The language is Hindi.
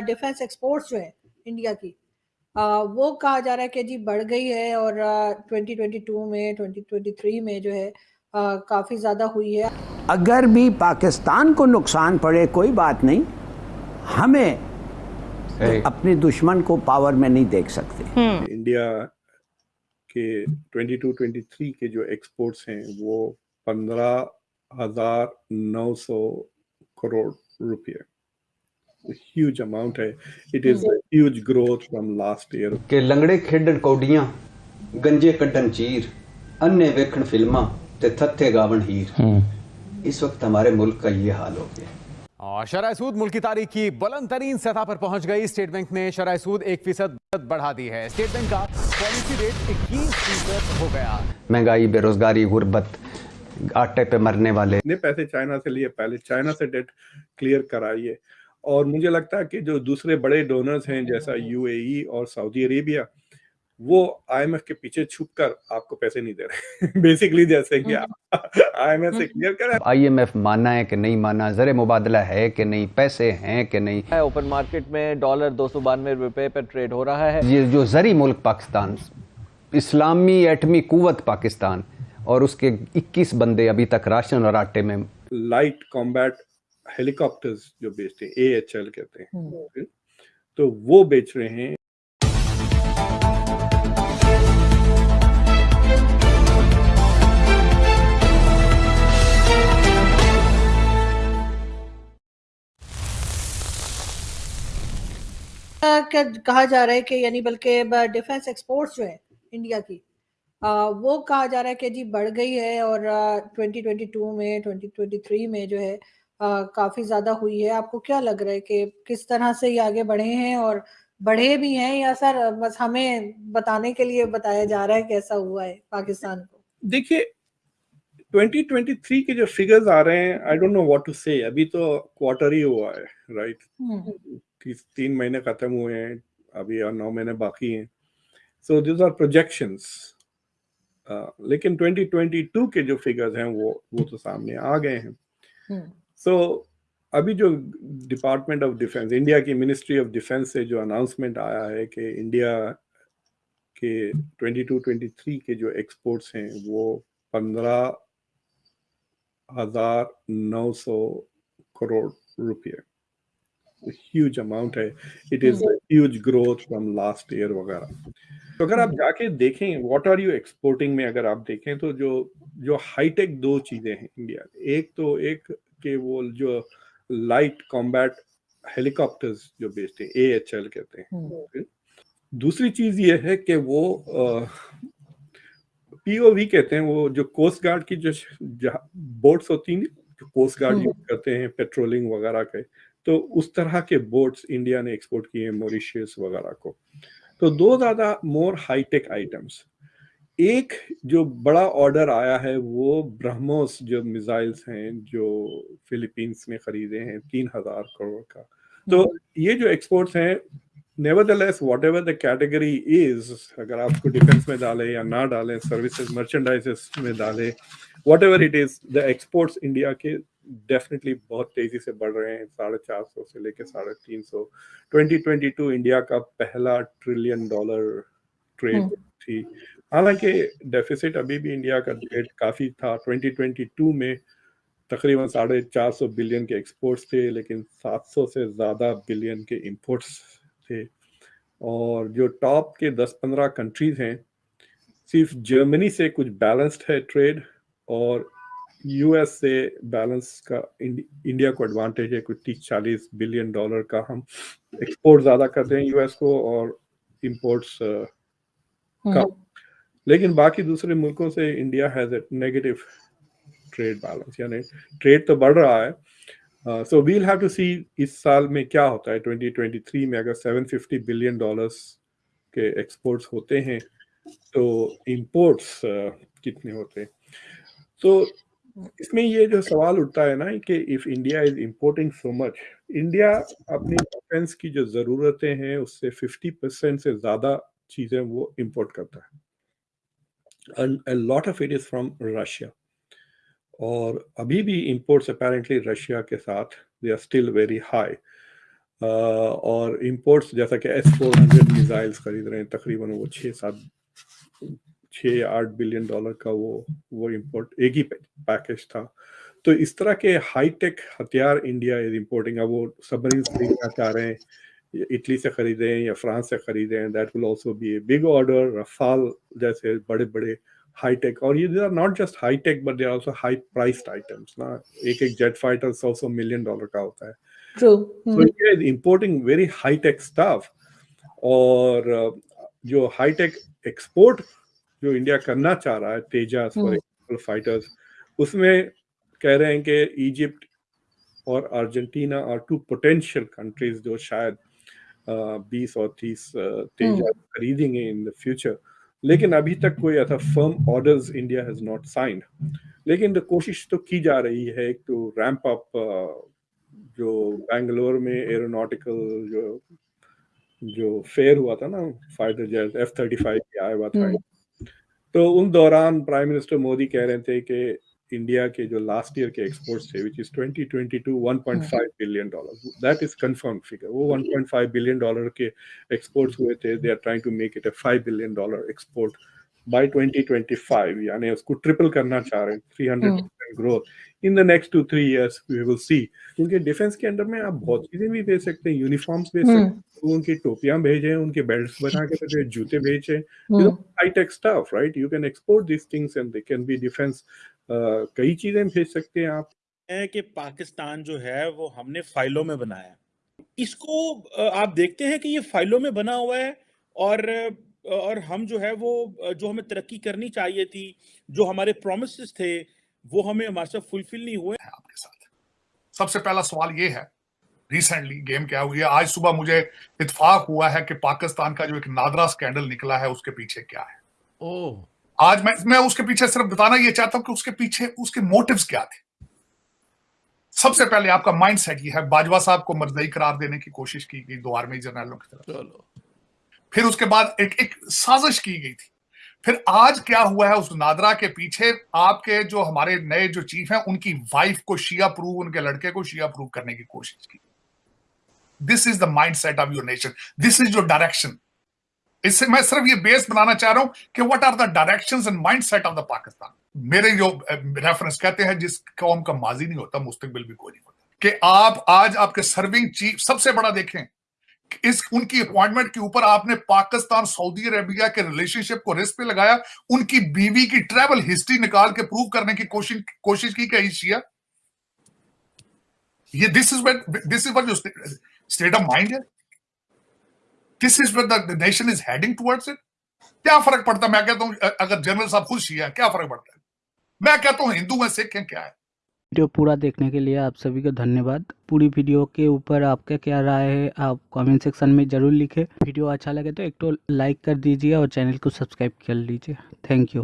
डिफेंस एक्सपोर्ट्स जो है इंडिया की आ, वो कहा जा रहा है कि जी बढ़ गई है और आ, 2022 में 2023 में जो है आ, काफ़ी ज़्यादा हुई है। अगर भी पाकिस्तान को नुकसान पड़े कोई बात नहीं। हमें अपने दुश्मन को पावर में नहीं देख सकते। इंडिया के 22-23 के जो एक्सपोर्ट्स हैं वो पंद्रह हज़ार नौ सौ करोड़ रुपये ह्यूज अमाउंट है it is huge growth from last year ਕਿ ਲੰਗੜੇ ਖੇਡਣ ਕੌਡੀਆਂ ਗੰਜੇ ਕੱਢਣ ਚੀਰ ਅੰਨੇ ਵੇਖਣ ਫਿਲਮਾਂ ਤੇ ਥੱਥੇ ਗਾਵਣ ਹੀਰ इस वक्त हमारे मुल्क का ये हाल हो गया और शराय सूद मुल्क की तारीख की बुलंद तरीन सतह पर पहुंच गई स्टेट बैंक ने शराय सूद एक फीसद बढ़ा दी है स्टेट बैंक का पॉलिसी रेट इक्कीस फीसद हो गया महंगाई बेरोजगारी गुर्बत आटे पे मरने वाले ने पैसे चाइना से लिए पहले चाइना से डेट क्लियर कराइए और मुझे लगता है कि जो दूसरे बड़े डोनर्स हैं जैसा यूएई और सऊदी अरेबिया वो आईएमएफ के पीछे छुप कर आपको पैसे नहीं दे रहे बेसिकली जैसे कि आईएमएफ से क्लियर करें आईएमएफ माना है कि नहीं माना जर मुबादला है कि नहीं पैसे हैं कि नहीं। ओपन मार्केट में डॉलर दो सौ बानवे रुपए पर ट्रेड हो रहा है। ये जो जरी मुल्क पाकिस्तान इस्लामी एटमी कुवत पाकिस्तान और उसके 21 बंदे अभी तक राशन और आटे में लाइट कॉम्बैट हेलीकॉप्टर्स जो बेचते हैं ए एच एल कहते हैं। तो वो बेच रहे हैं। कहा जा रहा है कि यानी बल्कि डिफेंस एक्सपोर्ट्स जो है इंडिया की आ, वो कहा जा रहा है कि जी बढ़ गई है और आ, 2022 में 2023 में जो है काफ़ी ज़्यादा हुई है। आपको क्या लग रहा है कि किस तरह से ये आगे बढ़े हैं और बढ़े भी हैं या सर बस हमें बताने के लिए बताया जा रहा है कैसा हुआ है पाकिस्तान को? देखिए 2023 के जो फिगर्स आ रहे हैं I don't know what to say अभी तो क्वार्टर ही हुआ है राइट right? तीन महीने खत्म हुए हैं अभी और नौ महीने बाकी हैं। सो दिस आर प्रोजेक्शंस लेकिन 2022 के जो फिगर्स हैं वो वो तो सामने आ गए हैं। सो so, अभी जो डिपार्टमेंट ऑफ़ डिफेंस इंडिया की मिनिस्ट्री ऑफ़ डिफेंस से जो अनाउंसमेंट आया है कि इंडिया के 22-23 के जो एक्सपोर्ट्स हैं वो पंद्रह हज़ार नौ सौ करोड़ रुपये। ह्यूज अमाउंट है। It is huge growth from last year वगैरह। तो अगर आप जाके देखें व्हाट आर यू एक्सपोर्टिंग में अगर आप देखें तो जो जो हाईटेक दो चीज़ें हैं इंडिया एक तो एक के वो जो लाइट कॉम्बैट हेलीकॉप्टर्स जो बेचते हैं ए एच एल कहते हैं। दूसरी चीज़ ये है कि वो पीओवी कहते हैं वो जो कोस्ट गार्ड की जो बोट्स होती हैं जो कोस्ट गार्ड यूज़ करते हैं पेट्रोलिंग वगैरह के तो उस तरह के बोट्स इंडिया ने एक्सपोर्ट किए मॉरिशियस वगैरह को। तो दो ज़्यादा मोर हाईटेक आइटम्स एक जो बड़ा ऑर्डर आया है वो ब्रह्मोस जो मिसाइल्स हैं जो फिलीपींस में खरीदे हैं तीन हज़ार करोड़ का। तो ये जो एक्सपोर्ट्स हैं nevertheless whatever the category is अगर आप उसको डिफेंस में डालें या ना डालें सर्विसेज़ मर्चेंडाइजेस में डालें whatever it is the exports India के डेफिनेटली बहुत तेज़ी से बढ़ रहे हैं। साढ़े चार सौ से लेकर साढ़े तीन सौ। ट्वेंटी ट्वेंटी टू इंडिया का पहला ट्रिलियन डॉलर ट्रेड थी। हालाँकि डेफिसिट अभी भी इंडिया का डेट काफ़ी था। 2022 में तकरीबन साढ़े चार सौ बिलियन के एक्सपोर्ट्स थे लेकिन 700 से ज़्यादा बिलियन के इंपोर्ट्स थे। और जो टॉप के 10-15 कंट्रीज़ हैं सिर्फ़ जर्मनी से कुछ बैलेंस्ड है ट्रेड और यूएस से बैलेंस का इंडिया को एडवांटेज है। कुछ तीस चालीस बिलियन डॉलर का हम एक्सपोर्ट ज़्यादा करते हैं यूएस को और इम्पोर्ट्स कम लेकिन बाकी दूसरे मुल्कों से India has a negative trade balance यानी ट्रेड तो बढ़ रहा है। So we'll have to see इस साल में क्या होता है। 2023 में अगर 750 बिलियन डॉलर्स के एक्सपोर्ट्स होते हैं तो इंपोर्ट्स uh, कितने होते हैं। तो इसमें ये जो सवाल उठता है ना कि if India is importing so much India अपनी डिफेंस की जो ज़रूरतें हैं उससे 50 परसेंट से ज़्यादा चीज़ें वो इंपोर्ट करता है। And a lot of it is from Russia. और अभी भी imports apparently रशिया के साथ, they are still very high. और इंपोर्ट्स जैसा कि एस फोर मिसाइल्स खरीद रहे हैं, तकरीबन वो छः सात, छः आठ बिलियन डॉलर का वो वो इंपोर्ट एक ही पैकेज था तो इस तरह के हाईटेक हथियार इंडिया इज़ इम्पोर्टिंग अब वो सबमरीन खरीदना चाह रहे हैं इटली से खरीदे या फ्रांस से खरीदे that will also be a big order Rafale जैसे बड़े बड़े हाईटेक और ये are not just high tech but they are also high priced items ना? एक एक जेट फाइटर सौ सौ मिलियन डॉलर का होता है। Importing very high tech stuff और जो हाई टेक एक्सपोर्ट जो इंडिया करना चाह रहा है तेजास फॉर एग्ज़ाम्पल फाइटर्स उसमें कह रहे हैं कि इजिप्ट और अर्जेंटीना और टू पोटेंशियल कंट्रीज़ जो शायद बीस और तीस तेजास खरीदेंगे इन द फ्यूचर लेकिन अभी तक कोई ऐसा firm orders India has not signed लेकिन कोशिश तो की जा रही है टू रैंप अप जो बेंगलोर में एरोनॉटिकल जो जो फेयर हुआ था ना fighter jet F thirty five आया हुआ था। तो उन दौरान प्राइम मिनिस्टर मोदी कह रहे थे कि इंडिया के जो लास्ट ईयर के एक्सपोर्ट्स थे which is 2022 1.5 billion dollar that is confirm figure वो 1.5 बिलियन डॉलर के एक्सपोर्ट्स हुए थे. They are trying to make it a 5 billion dollar export by 2025 यानी उसको ट्रिपल करना चाह रहे हैं 300 growth in the next two three years we will see क्योंकि डिफेंस के अंडर में आप बहुत चीज़ें भी भेज सकते हैं यूनिफॉर्म्स भेज सकते हैं तो उनकी टोपियाँ भेजे उनके बेल्ट्स बना के भेजे जूते भेजे high tech stuff right you can export this things and they can be defence कई चीज़ें भेज सकते हैं आप? है कि पाकिस्तान जो है वो हमने फाइलों में बनाया इसको आप देखते हैं कि ये फाइलों में बना हुआ है और और हम जो है वो जो हमें तरक्की करनी चाहिए थी जो हमारे प्रोमिस थे वो हमें हमारे साथ फुलफिल नहीं हुए। आपके साथ। सबसे पहला सवाल ये है रिसेंटली गेम क्या हुई है? आज सुबह मुझे इतफाक हुआ है कि पाकिस्तान का जो एक नादरा स्कैंडल निकला है उसके पीछे क्या है? ओ आज मैं मैं उसके पीछे सिर्फ़ बताना ये चाहता हूँ कि उसके पीछे उसके मोटिव्स क्या थे? सबसे पहले आपका माइंड सेट ये है बाजवा साहब को मर्दई करार देने की कोशिश की गई दो आर्मी जनरलों की तरफ़। फिर उसके बाद एक एक साजिश की गई थी। फिर आज क्या हुआ है उस नादरा के पीछे आपके जो हमारे नए जो चीफ हैं उनकी वाइफ को शिया प्रूव उनके लड़के को शिया प्रूव करने की कोशिश की। This is the mind set of your nation this is your direction इससे मैं सिर्फ़ ये बेस बनाना चाह रहा हूँ कि what are the direction and mind set of the Pakistan मेरे जो रेफरेंस कहते हैं, जिस कौम का माजी नहीं होता, मुस्तकबिल भी कोई नहीं होता। कि आप, आज आपके सर्विंग चीफ सबसे बड़ा देखें इस, उनकी अपॉइंटमेंट के ऊपर आपने पाकिस्तान, सऊदी अरेबिया के रिलेशनशिप को रिस्क पे लगाया, उनकी बीवी की ट्रैवल हिस्ट्री निकाल के प्रूव करने की कोशिश कोशिश की क्या शिया? ये this is this is what state of mind है। This is the nation is heading towards it क्या फ़र्क पड़ता? है मैं कहता हूँ अगर जनरल साहब खुश ही है, क्या फ़र्क पड़ता है? मैं कहता हूँ, हिंदू है सिख है, क्या है? वीडियो पूरा देखने के लिए आप सभी का धन्यवाद। पूरी वीडियो के ऊपर आपका क्या राय है, आप कमेंट सेक्शन में ज़रूर लिखें। वीडियो अच्छा लगे तो एक तो लाइक कर दीजिए और चैनल को सब्सक्राइब कर लीजिए। Thank you